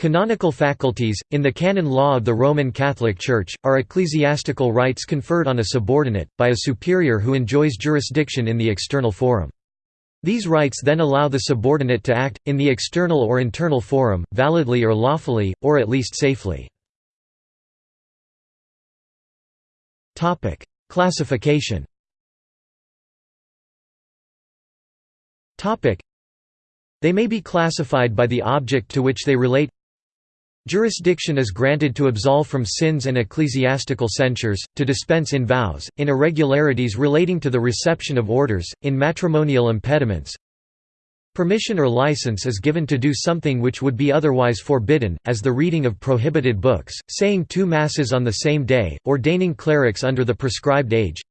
Canonical faculties, in the canon law of the Roman Catholic Church, are ecclesiastical rights conferred on a subordinate, by a superior who enjoys jurisdiction in the external forum. These rights then allow the subordinate to act, in the external or internal forum, validly or lawfully, or at least safely. Classification They may be classified by the object to which they relate Jurisdiction is granted to absolve from sins and ecclesiastical censures, to dispense in vows, in irregularities relating to the reception of orders, in matrimonial impediments. Permission or license is given to do something which would be otherwise forbidden, as the reading of prohibited books, saying two masses on the same day, ordaining clerics under the prescribed age,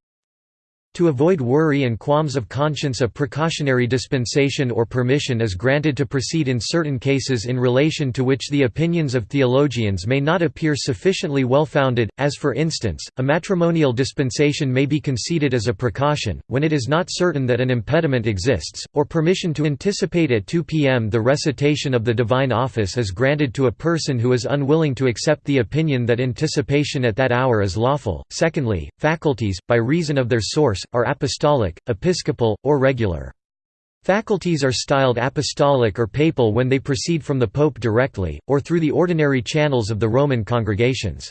to avoid worry and qualms of conscience a precautionary dispensation or permission is granted to proceed in certain cases in relation to which the opinions of theologians may not appear sufficiently well founded, as for instance, a matrimonial dispensation may be conceded as a precaution, when it is not certain that an impediment exists, or permission to anticipate at 2 p.m. the recitation of the divine office is granted to a person who is unwilling to accept the opinion that anticipation at that hour is lawful. Secondly, faculties, by reason of their source, are apostolic, episcopal, or regular. Faculties are styled apostolic or papal when they proceed from the pope directly, or through the ordinary channels of the Roman congregations.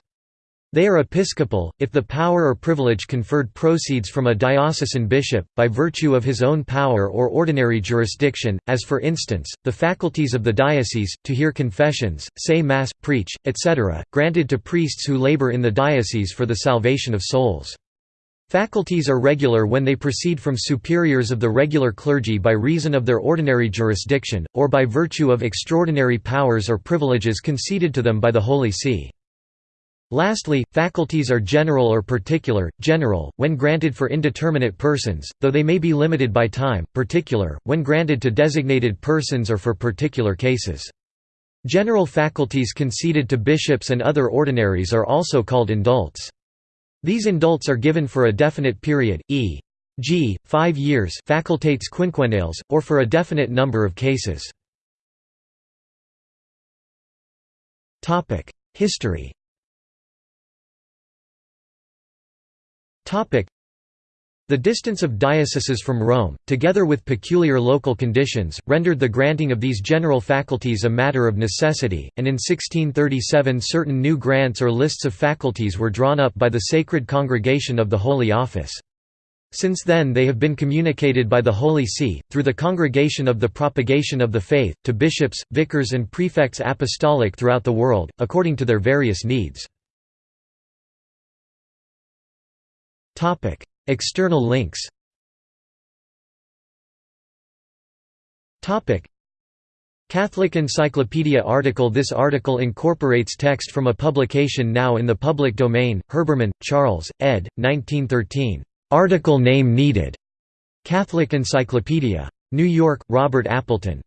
They are episcopal, if the power or privilege conferred proceeds from a diocesan bishop, by virtue of his own power or ordinary jurisdiction, as for instance, the faculties of the diocese, to hear confessions, say Mass, preach, etc., granted to priests who labor in the diocese for the salvation of souls. Faculties are regular when they proceed from superiors of the regular clergy by reason of their ordinary jurisdiction, or by virtue of extraordinary powers or privileges conceded to them by the Holy See. Lastly, faculties are general or particular, general, when granted for indeterminate persons, though they may be limited by time, particular, when granted to designated persons or for particular cases. General faculties conceded to bishops and other ordinaries are also called indults. These indults are given for a definite period, e.g., five years facultates quinquennales, or for a definite number of cases. History the distance of dioceses from Rome, together with peculiar local conditions, rendered the granting of these general faculties a matter of necessity, and in 1637 certain new grants or lists of faculties were drawn up by the Sacred Congregation of the Holy Office. Since then they have been communicated by the Holy See, through the Congregation of the Propagation of the Faith, to bishops, vicars and prefects apostolic throughout the world, according to their various needs. External links Catholic Encyclopedia article This article incorporates text from a publication now in the public domain, Herbermann, Charles, ed. 1913. Article name needed. Catholic Encyclopedia. New York, Robert Appleton.